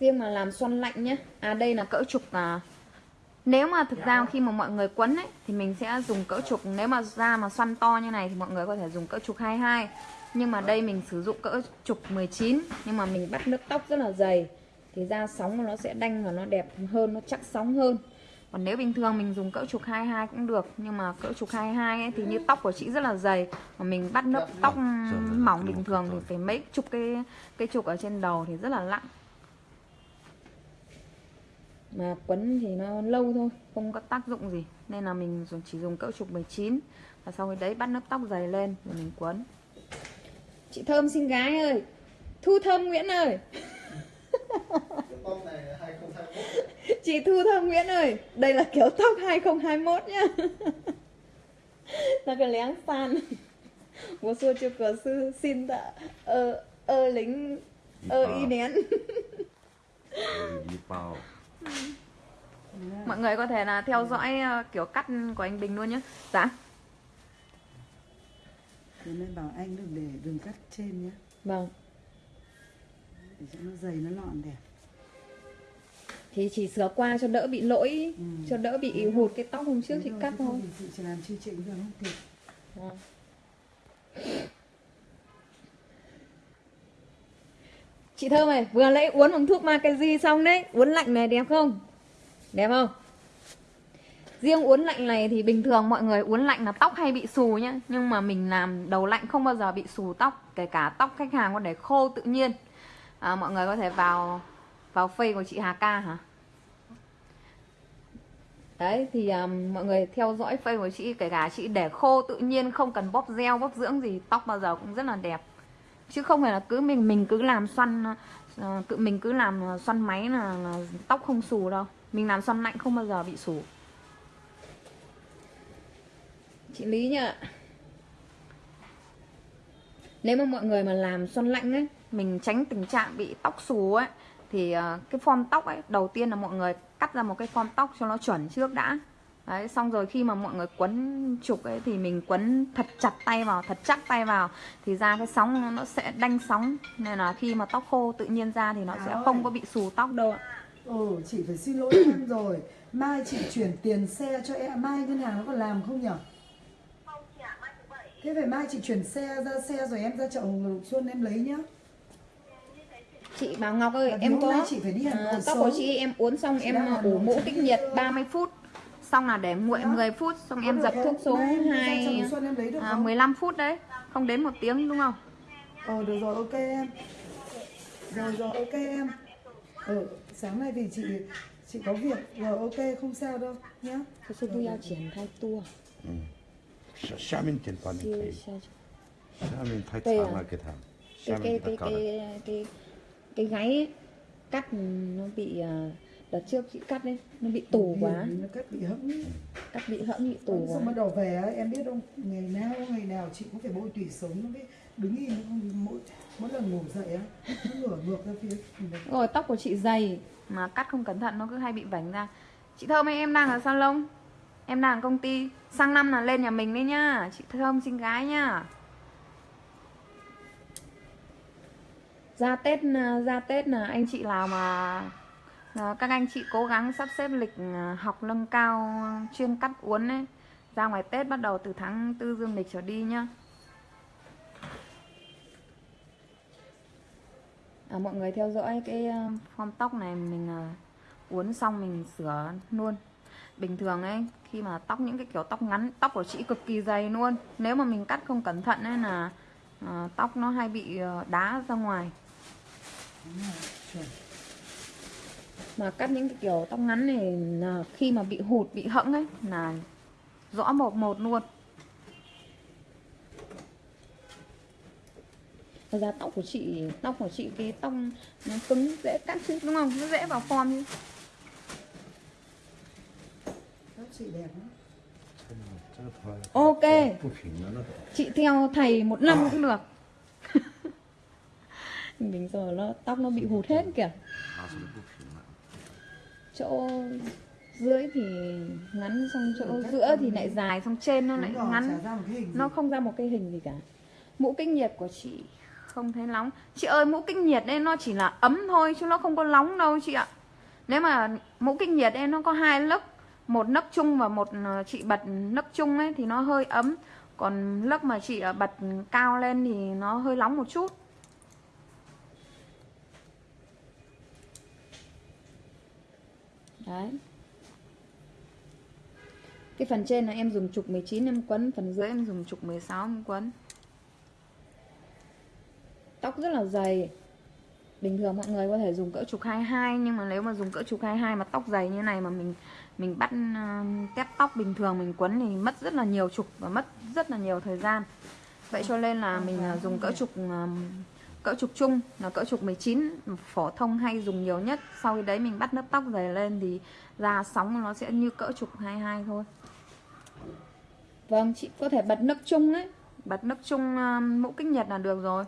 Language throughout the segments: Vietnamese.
riêng mà làm xoăn lạnh nhé à đây là cỡ trục à nếu mà thực ra khi mà mọi người quấn ấy thì mình sẽ dùng cỡ trục. Nếu mà da mà xoăn to như này thì mọi người có thể dùng cỡ trục 22 nhưng mà đây mình sử dụng cỡ trục 19 nhưng mà mình bắt nước tóc rất là dày thì da sóng nó sẽ đanh và nó đẹp hơn nó chắc sóng hơn. Còn nếu bình thường mình dùng cỡ trục 22 cũng được nhưng mà cỡ trục 22 ấy thì như tóc của chị rất là dày. Mà mình bắt nước tóc mỏng bình thường thì phải mấy chục cái cái trục ở trên đầu thì rất là nặng mà quấn thì nó lâu thôi không có tác dụng gì. Nên là mình dùng chỉ dùng cỡ trục 19 và sau đấy bắt lớp tóc dày lên rồi mình quấn. Chị thơm xinh gái ơi. Thu thơm nguyễn ơi. Chị thu thơm nguyễn ơi. Đây là kiểu tóc 2021 nhá. Nó cái lén fan một xưa chưa cửa sư xin tạ ơ ơ lính ơ y nén bao mọi người có thể là theo dõi ờ, kiểu cắt của anh Bình luôn nhé dạ. Thế nên bảo anh đừng để đường cắt trên nhé vâng. Để cho nó dày nó lọn đẹp. Thì chỉ sửa qua cho đỡ bị lỗi Ừ. cho đỡ bị hụt cái tóc hôm trước Thế chị thôi, cắt thôi. Chị chỉ làm chi chỉnh được không? Kịp Vâng. Chị Thơm này, vừa lấy uống bằng thuốc Mackenzie xong đấy Uống lạnh này đẹp không? Đẹp không? Riêng uống lạnh này thì bình thường mọi người uống lạnh là tóc hay bị xù nhá Nhưng mà mình làm đầu lạnh không bao giờ bị xù tóc Kể cả tóc khách hàng có để khô tự nhiên à, Mọi người có thể vào vào phê của chị Hà Ca hả? Đấy thì um, mọi người theo dõi phê của chị Kể cả chị để khô tự nhiên không cần bóp gel bóp dưỡng gì Tóc bao giờ cũng rất là đẹp Chứ không phải là cứ mình mình cứ làm xoăn ờ, tự mình cứ làm ờ, xoăn máy là, là tóc không xù đâu. Mình làm xoăn lạnh không bao giờ bị xù. Chị Lý nhá. Nếu mà mọi người mà làm xoăn lạnh ấy Mình tránh tình trạng bị tóc xù ấy Thì ờ, cái form tóc ấy Đầu tiên là mọi người cắt ra một cái form tóc cho nó chuẩn trước đã. Đấy, xong rồi khi mà mọi người quấn trục ấy thì mình quấn thật chặt tay vào, thật chắc tay vào thì ra cái sóng nó- sẽ đanh sóng. Nên là khi mà tóc khô tự nhiên ra thì nó sẽ không có bị xù tóc đâu ạ. Ừ chị phải xin lỗi em rồi. Mai chị chuyển tiền xe cho em. Mai ngân hàng nó còn làm không nhở? Thế phải mai chị chuyển xe ra xe rồi em ra chợ Hồng Lục Xuân em lấy nhá. Chị Bảo Ngọc ơi, Và em có chị phải đi à, tóc của chị em uốn xong Chị em Hà ủ mũ kích nhiệt 30 phút xong là để nguội dạ. 10 phút xong em dập thuốc xuống hai à, 15 phút đấy không đến một tiếng đúng không? Ờ được rồi ok em. Rồi rồi ok em. Ừ, sáng nay vì chị chị có việc. Rồi ok không sao đâu nhé Thế thì tôi triển khai tour. 샤민 딜파니 샤민 타이 cái 타 à? cái cái cái cái cái gáy cắt nó bị uh, đợt trước chị cắt đấy nó bị tù quá. Nó cắt bị hẫng cắt bị hẫng bị tù Xong quá. bắt đầu về em biết không? Ngày nào ngày nào chị cũng phải bôi tủy sống Nó biết đứng im mỗi, mỗi lần ngủ dậy á Nó ngửa ngược ra phía rồi tóc của chị dày mà cắt không cẩn thận nó cứ hay bị vảnh ra. Chị thơm ơi em đang ở salon em đang ở công ty. Sang năm là lên nhà mình đấy nhá. Chị thơm xinh gái nhá. Ra tết à, ra tết là anh chị nào mà Ờ, các anh chị cố gắng sắp xếp lịch ờ, học nâng cao chuyên cắt uốn ấy ra ngoài tết bắt đầu từ tháng tư dương lịch trở đi nhá. À, mọi người theo dõi cái form tóc này mình uốn xong mình sửa luôn. Bình thường ấy khi mà tóc những cái kiểu tóc ngắn tóc của chị cực kỳ dày luôn. Nếu mà mình cắt không cẩn thận ấy là à, tóc nó hay bị đá ra ngoài. Chuẩn mà cắt những cái kiểu tóc ngắn này là khi mà bị hụt bị hẫng ấy là rõ một một luôn. Thật ra tóc của chị tóc của chị cái tóc nó cứng dễ cắt chứ đúng không? Nó dễ vào form chứ. Chị đẹp Ok. Chị theo thầy một năm cũng được. Mình giờ nó tóc nó bị hụt hết kìa chỗ dưới thì ngắn xong chỗ giữa thì lại dài xong trên nó lại ngắn. nó không ra một cái hình gì cả. Mũ kinh nhiệt của chị không thấy nóng. Chị ơi mũ kinh nhiệt đây nó chỉ là ấm thôi chứ nó không có nóng đâu chị ạ. Nếu mà mũ kinh nhiệt đây nó có hai lớp một nấc chung và một ờ, chị bật nấc chung ấy thì nó hơi ấm. Còn lớp mà chị ờ, bật cao lên thì nó hơi nóng một chút đấy. Cái phần trên là em dùng trục 19 em quấn phần dưới em dùng trục 16 em quấn. Tóc rất là dày. Bình thường mọi người có thể dùng cỡ trục 22 nhưng mà nếu mà dùng cỡ trục 22 mà tóc dày như này mà mình mình bắt uh, tép tóc bình thường mình quấn thì mất rất là nhiều trục và mất rất là nhiều thời gian. Vậy cho nên là mình uh, dùng cỡ trục uh, cỡ trục chung là cỡ trục 19 phổ thông hay dùng nhiều nhất. Sau khi đấy mình bắt lớp tóc dày lên thì ra sóng nó sẽ như cỡ trục 22 thôi. Vâng chị có thể bật nấc chung ấy. Bật nấc chung uh, mũ kích nhật là được rồi.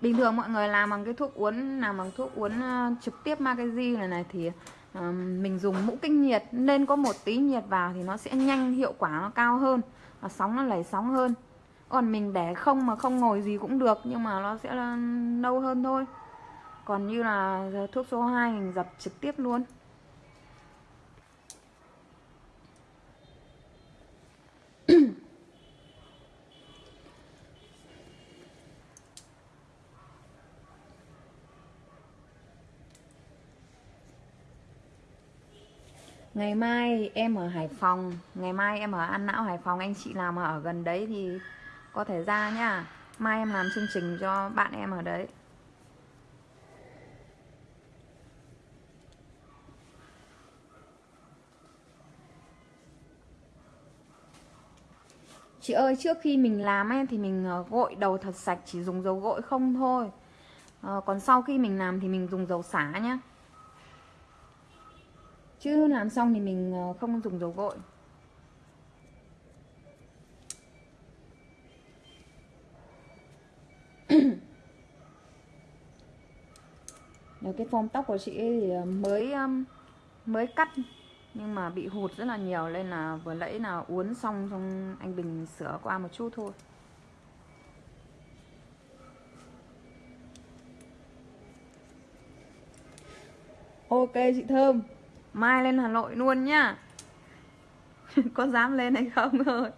Bình thường mọi người làm bằng cái thuốc uốn làm bằng thuốc uốn uh, trực tiếp Magazi này này thì uh, mình dùng mũ kinh nhiệt nên có một tí nhiệt vào thì nó sẽ nhanh hiệu quả nó cao hơn và sóng nó lẩy sóng hơn còn mình để không mà không ngồi gì cũng được, nhưng mà nó sẽ là nâu hơn thôi. Còn như là thuốc số 2 mình dập trực tiếp luôn. Ngày mai em ở Hải Phòng, Ngày mai em ở An Não, Hải Phòng, Anh chị nào mà ở gần đấy thì có thể ra nhá Mai em làm chương trình cho bạn em ở đấy. Chị ơi trước khi mình làm ấy thì mình ờ, gội đầu thật sạch Chỉ dùng dầu gội không thôi. À, Còn sau khi mình làm thì mình dùng dầu xả nhá. Chứ làm xong thì mình ờ, không dùng dầu gội. Nếu cái form tóc của chị ấy thì ờ, mới mới cắt. Nhưng mà bị hụt rất là nhiều nên là vừa nãy là uốn xong xong anh Bình sửa qua một chút thôi. Ok, chị Thơm. Mai lên Hà Nội luôn nhá. Có dám lên hay không thôi.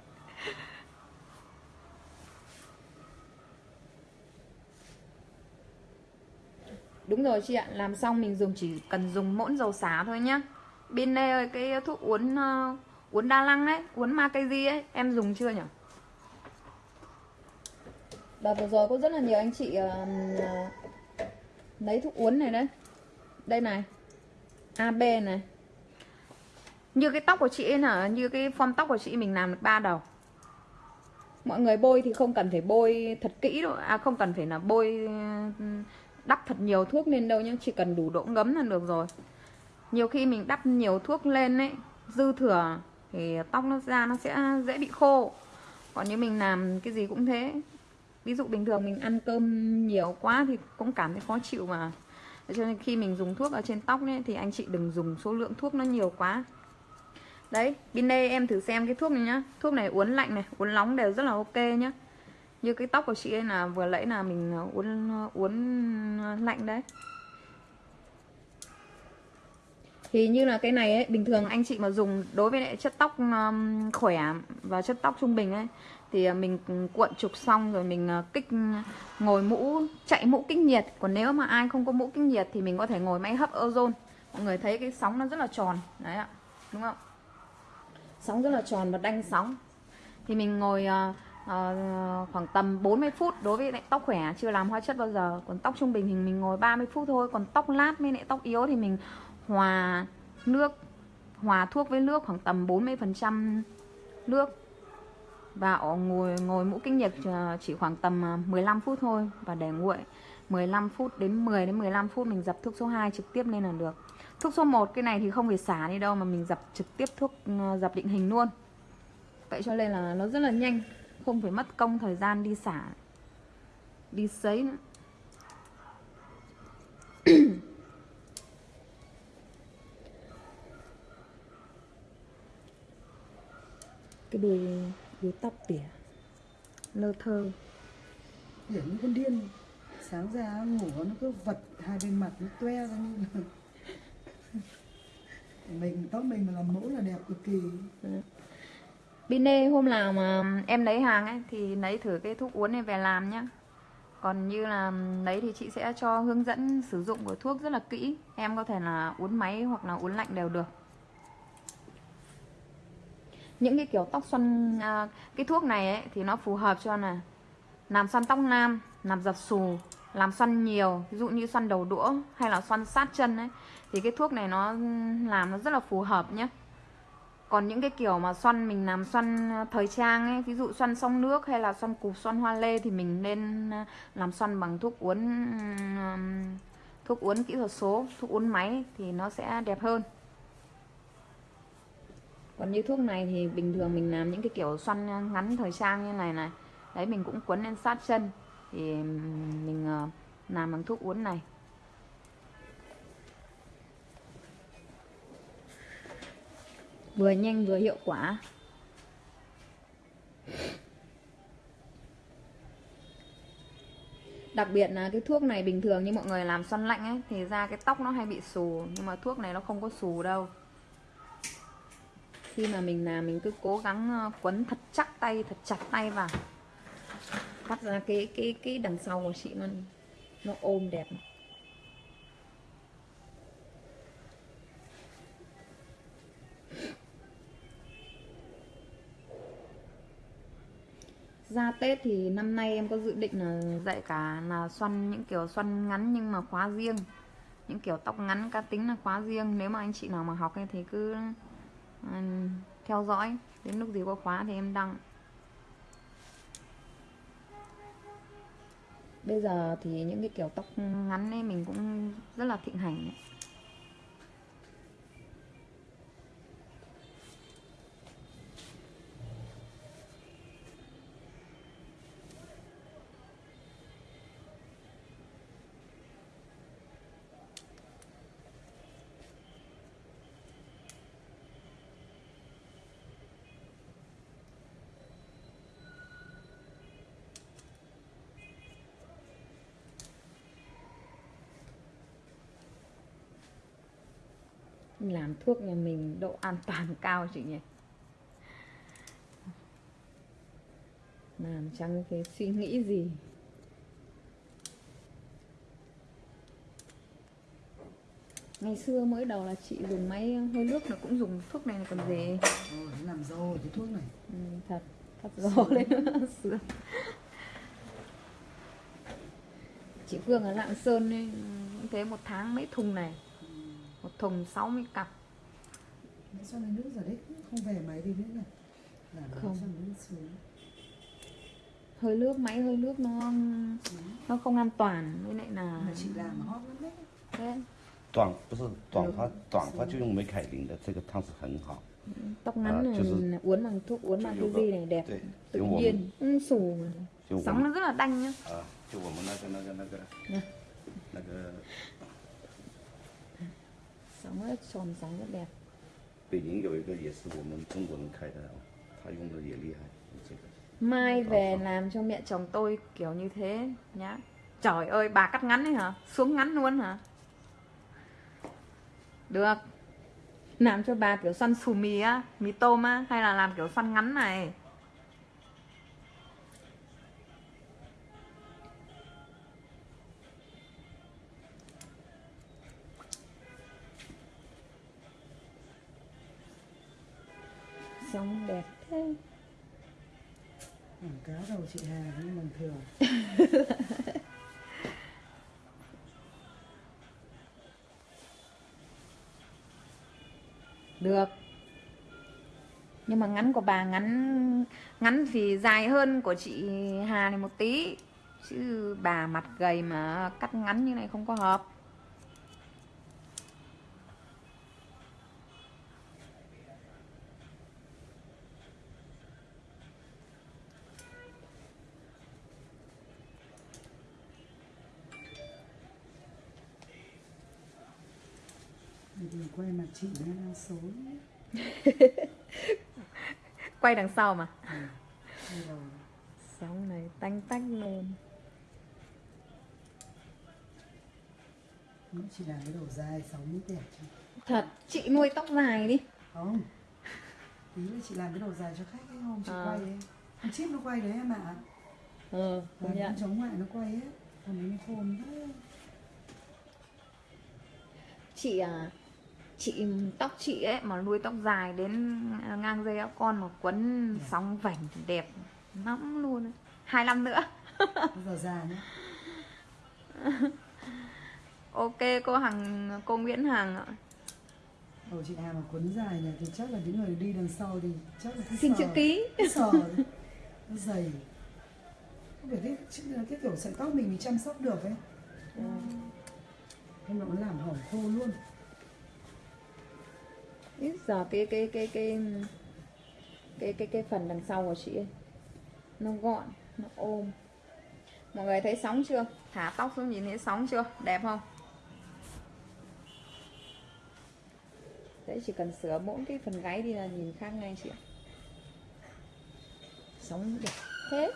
Rồi chị ạ. Làm xong mình dùng chỉ cần dùng mỗi dầu xả thôi nhá. Bên đây ơi cái thuốc uốn uh, ờ, Uốn đa lăng đấy Uốn gì ấy Em dùng chưa nhỉ? Đợt vừa rồi có rất là nhiều anh chị uh, Lấy thuốc uốn này đấy. Đây này AB này. Như cái tóc của chị ấy là như cái form tóc của chị mình làm được ba đầu. Mọi người bôi thì không cần phải bôi thật kỹ đâu à không cần phải là bôi đắp thật nhiều thuốc lên đâu nhá chỉ cần đủ độ ngấm là được rồi. Nhiều khi mình đắp nhiều thuốc lên ấy dư thừa thì tóc nó ra nó sẽ dễ bị khô. Còn như mình làm cái gì cũng thế ví dụ bình thường mình ăn cơm nhiều quá thì cũng cảm thấy khó chịu mà. Cho nên khi mình dùng thuốc ở trên tóc ấy, thì anh chị đừng dùng số lượng thuốc nó nhiều quá. Đấy bên đây em thử xem cái thuốc này nhá. Thuốc này uốn lạnh này uốn nóng đều rất là ok nhá như cái tóc của chị ấy là vừa lấy là mình ờ, uốn ờ, uốn ờ, lạnh đấy. Thì như là cái này ấy bình thường anh chị mà dùng đối với lại chất tóc um, khỏe và chất tóc trung bình ấy thì mình cuộn trục xong rồi mình kích ngồi mũ chạy mũ kích nhiệt. Còn nếu mà ai không có mũ kích nhiệt thì mình có thể ngồi máy hấp ozone. Mọi người thấy cái sóng nó rất là tròn. Đấy ạ đúng không? Sóng rất là tròn và đanh sóng. Thì mình ngồi uh, uh, khoảng tầm 40 phút đối với lại tóc khỏe chưa làm hóa chất bao giờ. Còn tóc trung bình thì mình ngồi 30 phút thôi. Còn tóc lát với lại tóc yếu thì mình hòa nước hòa thuốc với nước khoảng tầm 40 phần trăm nước. Và ngồi ngồi mũ kinh nhiệt ờ, chỉ khoảng tầm ờ, 15 phút thôi. Và để nguội 15 phút đến 10 đến 15 phút mình dập thuốc số 2 trực tiếp lên là được. Thuốc số 1 cái này thì không phải xả đi đâu mà mình dập trực tiếp thuốc dập định hình luôn. Vậy cho nên là nó rất là nhanh. Không phải mất công thời gian đi xả Đi sấy nữa. Cái đuôi, đuôi tóc tỉa Lơ thơ. Kiểu như con điên sáng ra ngủ nó cứ vật hai bên mặt nó toe ra như là mình tóc mình mà làm mẫu là đẹp cực kỳ Bine hôm nào mà em lấy hàng ấy thì lấy thử cái thuốc uốn này về làm nhá. Còn như là lấy thì chị sẽ cho hướng dẫn sử dụng của thuốc rất là kỹ. Em có thể là uốn máy hoặc là uốn lạnh đều được. Những cái kiểu tóc xoăn à, cái thuốc này ấy thì nó phù hợp cho là làm xoăn tóc nam, làm dập xù, làm xoăn nhiều, ví dụ như xoăn đầu đũa hay là xoăn sát chân ấy thì cái thuốc này nó làm nó rất là phù hợp nhé còn những cái kiểu mà xoăn mình làm xoăn ờ, thời trang ấy, ví dụ xoăn sông nước hay là xoăn cục xoăn hoa lê thì mình nên ờ, làm xoăn bằng thuốc uốn thuốc uốn kỹ thuật số, thuốc uốn máy thì nó sẽ đẹp hơn. Còn như thuốc này thì bình thường mình làm những cái kiểu xoăn ờ, ngắn thời trang như này này, đấy mình cũng quấn lên sát chân thì mình làm bằng thuốc uốn này. Vừa nhanh vừa hiệu quả. Đặc biệt là cái thuốc này bình thường như mọi người làm xoăn lạnh ấy, thì ra cái tóc nó hay bị xù, nhưng mà thuốc này nó không có xù đâu. Khi mà mình làm, mình cứ cố gắng ờ, quấn thật chắc tay, thật chặt tay vào. Cắt ra cái cái cái đằng sau của chị nó nó ôm đẹp. Ra Tết thì năm nay em có dự định là dạy cả là xoăn những kiểu xoăn ngắn nhưng mà khóa riêng. Những kiểu tóc ngắn cá tính là khóa riêng. Nếu mà anh chị nào mà học ấy thì cứ theo dõi. Đến lúc gì có khóa thì em đăng. Bây giờ thì những cái kiểu tóc ngắn ấy mình cũng rất là thịnh hành ấy. Làm thuốc nhà mình độ an toàn cao chị nhỉ? Làm chẳng cái suy nghĩ gì? Ngày xưa mới đầu là chị dùng máy hơi nước là cũng dùng thuốc này là còn gì? Ôi, làm rồi cái thuốc này. Ừ, thật thật gió lên sướng chị Phương ở Lạng Sơn ấy, cũng thế một tháng mấy thùng này thùng 60 cặp Mấy xoăn lấy nước giờ đấy không về máy đi nữa này làm Không. không xoăn lấy nước xuống hơi nước máy hơi nước nó nó không an toàn với lại là mà chị làm mà hot lắm đấy thế 短不是短发，短发就用美凯琳的这个汤是很好。 tóc ngắn À, này chứ mình uốn bằng thuốc uốn bằng cái gì này đẹp Đấy, tự giống nhiên ừ, xù mà. 就我 sóng 们 nó rất là đanh nhá 啊， sóng rất tròn sóng rất đẹp 北宁有一个也是我们中国人开的，他用的也厉害，这个 mai về làm cho mẹ chồng tôi kiểu như thế nhá trời ơi bà cắt ngắn đấy hả xuống ngắn luôn hả được làm cho bà kiểu xoăn xù mì á mì tôm á hay là làm kiểu xoăn ngắn này Quảng cáo đầu chị Hà nhưng bình thường. Được. Nhưng mà ngắn của bà ngắn ngắn thì dài hơn của chị Hà này một tí. Chứ bà mặt gầy mà cắt ngắn như này không có hợp. chị đang số quay đằng sau mà. Ừ. À, sóng này tanh tanh luôn. nó chỉ là cái đầu dài sóng mới đẹp chứ. Thật chị nuôi tóc dài đi. Không. Tí nữa chị làm cái đầu dài cho khách ấy không chị à. quay ấy. Con chip nó quay đấy em ạ. À. ừ con dạ. chống lại nó quay hết còn nó khôn thế chị à Chị tóc chị ấy mà nuôi tóc dài đến ngang dây áo con mà quấn sóng vành thì đẹp lắm luôn ấy. Hai năm nữa. Giờ già nhá. Ok cô Hằng, cô Nguyễn Hằng ạ. Đầu chị Hà mà quấn dài này thì chắc là những người đi đằng sau thì chắc là Xin chữ ký. Sờ nó dày không phải cái cái, cái kiểu sợi tóc mình mình chăm sóc được ấy. Không nó làm hỏng khô luôn Ít giờ cái cái cái cái cái cái cái phần đằng sau của chị ấy, nó gọn, nó ôm. Mọi người thấy sóng chưa? Thả tóc xuống nhìn thấy sóng chưa? Đẹp không? Đấy, chỉ cần sửa mỗi cái phần gáy đi là nhìn khác ngay chị ạ. Sóng đẹp hết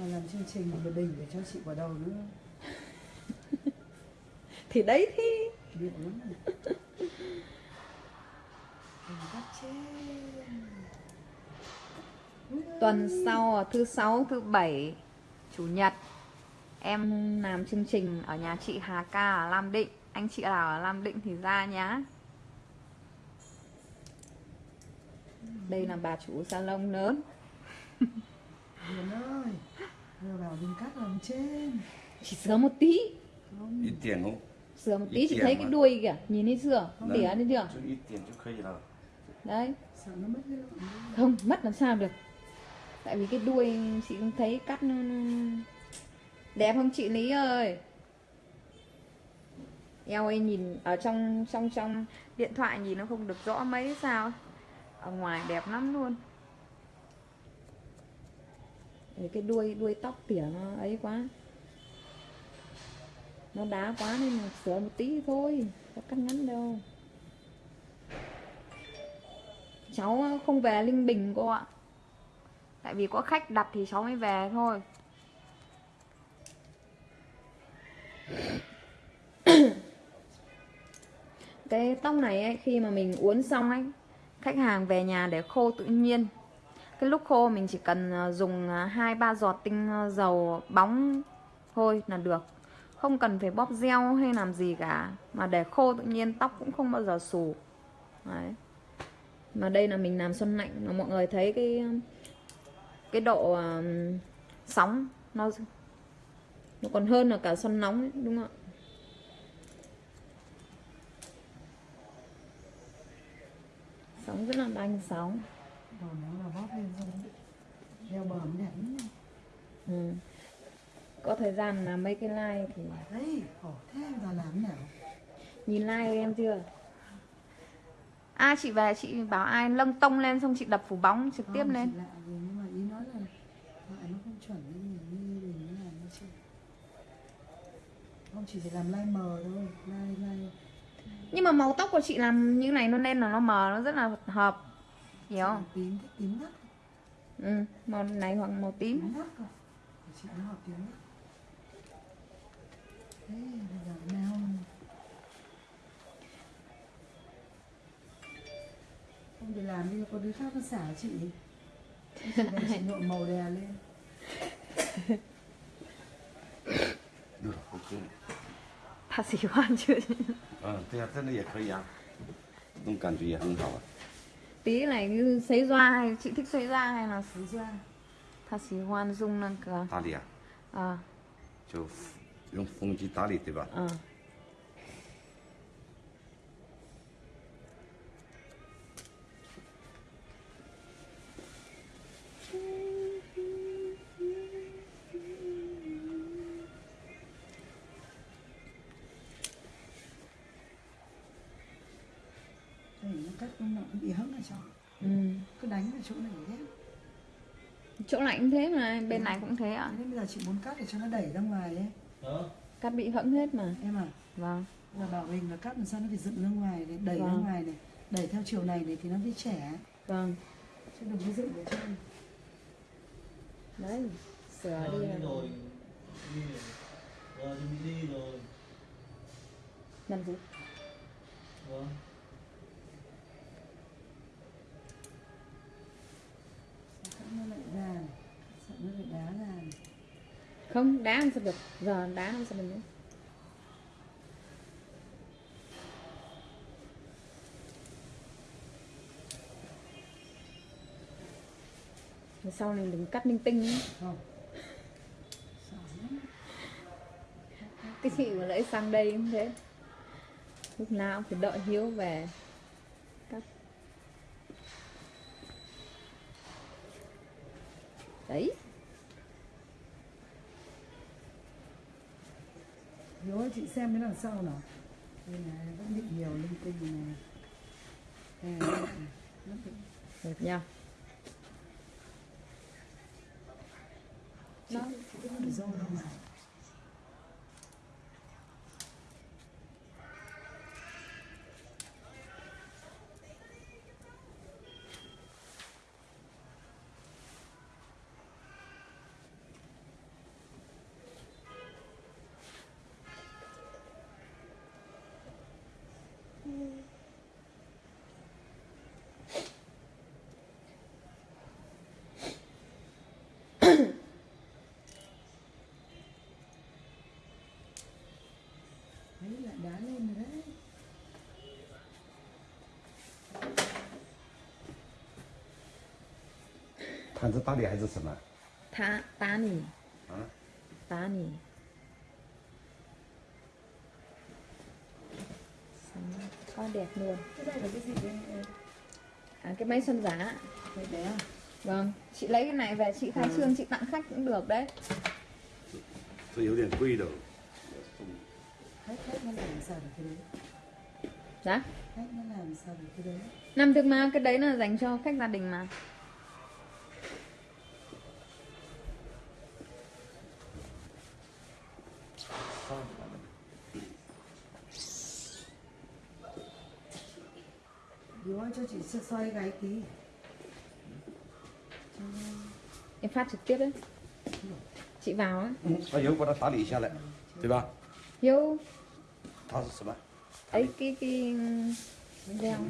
Mà làm chương trình một đỉnh để cho chị vào đầu nữa thì đấy thì điệu lắm tuần sau thứ sáu thứ bảy chủ nhật em làm chương trình ở nhà chị Hà Ca ở Lam Định. Anh chị nào ở Lam Định thì ra nhá. Đây là bà chủ salon lớn Hiền ơi Vừa bảo mình cắt làm trên Chỉ sửa một tí không. Ít tiền không? Sửa một tí chỉ thấy mà. cái đuôi kìa Nhìn thấy sửa, Không tỉa lên chưa? Chút ít tiền chút khây là Đấy mất Không, mất làm sao được Tại vì cái đuôi chị không thấy cắt nó... Đẹp không chị Lý ơi? Eo ơi nhìn ở trong trong trong điện thoại nhìn nó không được rõ mấy sao Ở ngoài đẹp lắm luôn Đấy, cái đuôi đuôi tóc tỉa nó ấy quá. Nó đá quá nên sửa một tí thôi có cắt ngắn đâu. Cháu ờ, không về Linh Bình cô ạ. Tại vì có khách đặt thì cháu mới về thôi. Cái tóc này ấy, khi mà mình uốn xong ấy Khách hàng về nhà để khô tự nhiên. Cái lúc khô mình chỉ cần à, dùng à, 2-3 giọt tinh à, dầu bóng thôi là được. Không cần phải bóp gel hay làm gì cả. Mà để khô tự nhiên tóc cũng không bao giờ xù Đấy. Mà đây là mình làm xuân lạnh. Mà mọi người thấy cái cái độ um, sóng nó nó còn hơn là cả xuân nóng ấy, đúng không ạ? Sóng rất là đanh sóng. Nó là bóp lên Đeo bờ mới đẹp lắm. ừ. có thời gian làm mấy cái like thì Đấy, khổ thế giờ làm nào? Nhìn like em chưa? À chị về chị bảo ai lâng tông lên xong chị đập phủ bóng trực tiếp Không, lên. lạ gì nhưng mà ý nói là nó không chuẩn như mình như mình làm nó chưa không chỉ phải làm lai mờ thôi lai lai nhưng mà màu tóc của chị làm như này nó nên là nó mờ nó rất là hợp hiểu không tím thích tím đất ừ, màu này hoặc màu tím tím đất cơ Của chị nó hợp tím đất thế bây giờ nào không thì làm đi có đứa khác nó xả chị chị về chị nhuộm màu đè lên 对了，OK。他喜欢就嗯，对啊，真的也可以啊，这种感觉也很好啊。 tí này như sấy doa hay chị thích sấy doa hay là xứ ra他喜欢用那个打理啊，啊就用风机打理，对吧？嗯 Này cũng thế mà bên này cũng thế ạ Thế nên bây giờ chị muốn cắt để cho nó đẩy ra ngoài ấy Đó. cắt bị hẫng hết mà em à vâng là bảo mình là cắt làm sao nó phải dựng ra ngoài này đẩy ra Vâng. ngoài này đẩy theo chiều này này thì nó mới trẻ vâng chứ đừng có dựng để cho đấy sửa Rồi, đi đi rồi. Đi rồi. Bị đi rồi. làm gì Vâng. Nó lại ra này nó lại đá ra. Không đá làm sao được. Giờ đá làm sao được nữa sau này đừng cắt linh tinh không. Lắm. Cái chị mà lấy sang đây cũng thế. Lúc nào cũng phải đợi hiếu về. Cắt. Đấy Ơi, chị xem cái đằng sau nào. Đây này vẫn bị nhiều linh tinh này. Bị được nha nó cá lên rồi đấy thán là tán hay là gì? mà? tán nỉ. À? Tán nỉ. Con đẹp luôn. À, cái máy xuân giá. Đấy đấy à? Vâng, chị lấy cái này về chị khai ừ. trương chị tặng khách cũng được đấy. Tôi yếu điểm quy đâu hết hết nó làm sao cái đấy dạ hết nó làm sao cái đấy năm thương mà cái đấy là dành cho khách gia đình mà Bố cho chị xoay gái tí. Em phát trực tiếp đấy Chị vào á. ừ. Hiếu có đã phá lý ra lại Được không? Hiếu 它是什么？I P D M 两。